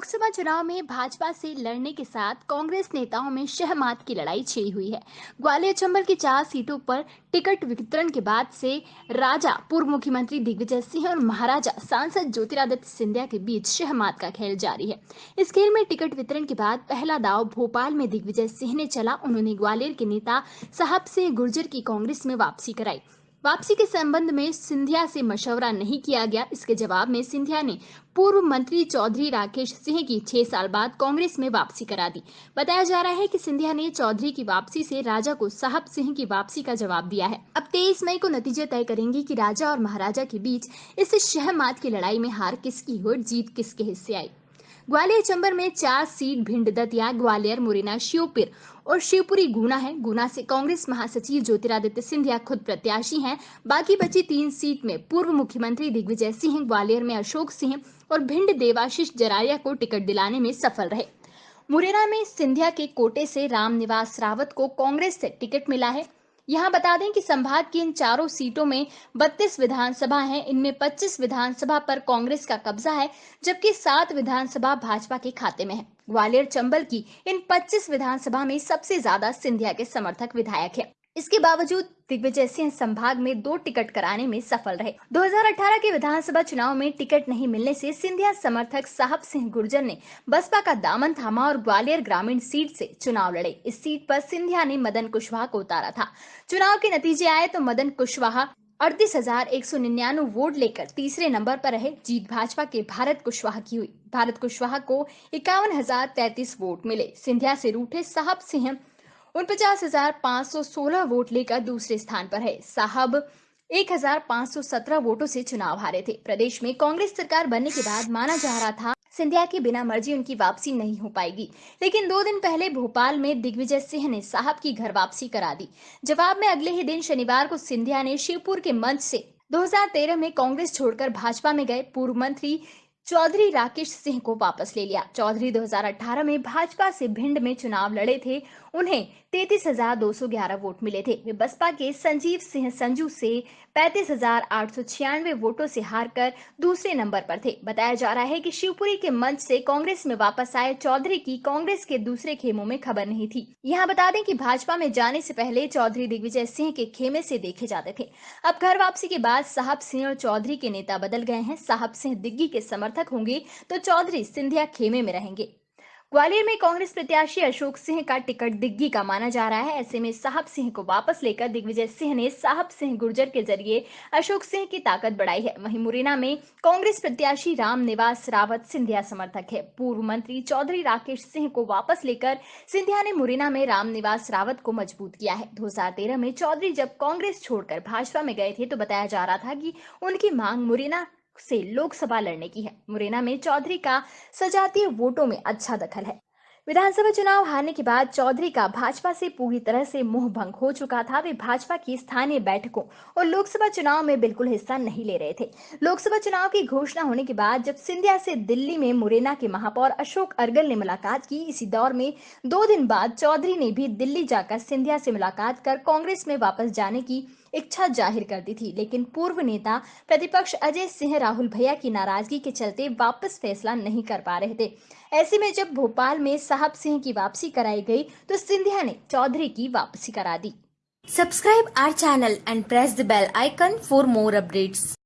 लोकसभा चुनाव में भाजपा से लड़ने के साथ कांग्रेस नेताओं में शहमात की लड़ाई छिड़ी हुई है। ग्वालियर चंबल की चार सीटों पर टिकट वितरण के बाद से राजा, पूर्व मुख्यमंत्री दिग्विजय सिंह और महाराजा सांसद ज्योतिरादित्य सिंधिया के बीच शहमात का खेल जारी है। इस खेल में टिकट वितरण के बाद पहला दाव भोपाल में दिग्विजय सिंह ने चला। उन्होंने ग्वालियर के नेता साहब सिंह गुर्जर की कांग्रेस में वापसी कराई। वापसी के संबंध में सिंधिया से मशवरा नहीं किया गया। इसके जवाब में सिंधिया ने पूर्व मंत्री चौधरी राकेश सिंह की छह साल बाद कांग्रेस में वापसी करा दी। बताया जा रहा है कि सिंधिया ने चौधरी की वापसी से राजा को साहब सिंह की वापसी का जवाब दिया है। अब तेईस मई को नतीजे तय करेंगे कि राजा और महाराजा के बीच इस शहमात की लड़ाई में हार किसकी हुई जीत किसके हिस्से आई। ग्वालियर चंबर में चार सीट भिंड दतिया, ग्वालियर, मुरैना शिवपुर और शिवपुरी गुना है। गुना से कांग्रेस महासचिव ज्योतिरादित्य सिंधिया खुद प्रत्याशी हैं। बाकी बची तीन सीट में पूर्व मुख्यमंत्री दिग्विजय सिंह, ग्वालियर में अशोक सिंह और भिंड देवाशीष जरारिया को टिकट दिलाने में सफल रहे। मुरैना में सिंधिया के कोटे से रामनिवास रावत को कांग्रेस से टिकट मिला है। यहाँ बता दें कि संभाग की इन चारों सीटों में 32 विधानसभा हैं। इनमें 25 विधानसभा पर कांग्रेस का कब्जा है, जबकि सात विधानसभा भाजपा के खाते में है। ग्वालियर चंबल की इन 25 विधानसभा में सबसे ज़्यादा सिंधिया के समर्थक विधायक है। इसके बावजूद दिग्विजय सिंह संभाग में दो टिकट कराने में सफल रहे। 2018 के विधानसभा चुनाव में टिकट नहीं मिलने से सिंधिया समर्थक साहब सिंह गुर्जर ने बसपा का दामन थामा और ग्वालियर ग्रामीण सीट से चुनाव लड़े। इस सीट पर सिंधिया ने मदन कुशवाहा को उतारा था। चुनाव के नतीजे आए तो मदन कुशवाहा अड़तीस हज़ार एक सौ निन्यानवे वोट लेकर तीसरे नंबर पर रहे। जीत भाजपा के भारत कुशवाहा की हुई। भारत कुशवाहा को इक्यावन हज़ार तैतीस वोट मिले। सिंधिया से रूठे साहब सिंह उनपचास हज़ार पाँच सौ सोलह वोट लेकर दूसरे स्थान पर है। साहब 1517 वोटों से चुनाव हारे थे। प्रदेश में कांग्रेस सरकार बनने के बाद माना जा रहा था, सिंधिया की बिना मर्ज़ी उनकी वापसी नहीं हो पाएगी। लेकिन दो दिन पहले भोपाल में दिग्विजय सिंह ने साहब की घर वापसी करा दी। जवाब में अगले ही दिन शनिवार को सिंधिया ने शिवपुर के मंच से 2013 में कांग्रेस छोड़कर भाजपा में गए पूर्व मंत्री चौधरी राकेश सिंह को वापस ले लिया। चौधरी 2018 में भाजपा से भिंड में चुनाव लड़े थे। उन्हें तैतीस हज़ार दो सौ ग्यारह वोट मिले थे। वे बसपा के संजीव सिंह संजू से पैंतीस वोटों से हारकर दूसरे नंबर पर थे। बताया जा रहा है कि शिवपुरी के मंच से कांग्रेस में वापस आए चौधरी की कांग्रेस के दूसरे खेमों में खबर नहीं थी। यहाँ बता दें कि भाजपा में जाने से पहले चौधरी दिग्विजय सिंह के खेमे से देखे जाते थे। अब घर वापसी के बाद साहब सिंह और चौधरी के नेता बदल गए हैं। साहब सिंह दिग्गी के समर्थक होंगे तो चौधरी सिंधिया खेमे में रहेंगे। ग्वालियर में कांग्रेस प्रत्याशी अशोक सिंह का टिकट दिग्गी का माना जा रहा है। ऐसे में साहब सिंह को वापस लेकर दिग्विजय सिंह ने साहब सिंह गुर्जर के ज़रिए अशोक सिंह की ताकत बढ़ाई है। वहीं मुरैना में कांग्रेस प्रत्याशी राम निवास रावत सिंधिया समर्थक है। पूर्व मंत्री चौधरी राकेश सिंह को वापस लेकर सिंधिया ने मुरैना में राम निवास रावत को मज़बूत किया है। दो हज़ार तेरह में चौधरी जब कांग्रेस छोड़कर भाजपा में गए थे तो बताया जा रहा था कि उनकी मांग मुरैना से लोकसभा लड़ने की है। मुरैना में चौधरी का सजातीय वोटों में अच्छा दखल है। विधानसभा चुनाव हारने के बाद चौधरी का भाजपा से पूरी तरह से मुँह भंग हो चुका था। वे भाजपा की स्थानीय बैठकों और लोकसभा चुनाव में बिल्कुल हिस्सा नहीं ले रहे थे। लोकसभा चुनाव की घोषणा होने के बाद जब सिंधिया से दिल्ली में मुरैना के महापौर अशोक अर्गल ने मुलाकात की, इसी दौर में दो दिन बाद चौधरी ने भी दिल्ली जाकर सिंधिया से मुलाकात कर कांग्रेस में वापस जाने की इच्छा ज़ाहिर कर दी थी, लेकिन पूर्व नेता प्रतिपक्ष अजय सिंह राहुल भैया की नाराज़गी के चलते वापस फैसला नहीं कर पा रहे थे ऐसे में जब भोपाल में साहब सिंह की वापसी कराई गई तो सिंधिया ने चौधरी की वापसी करा दी subscribe our channel and press the bell icon for more updates.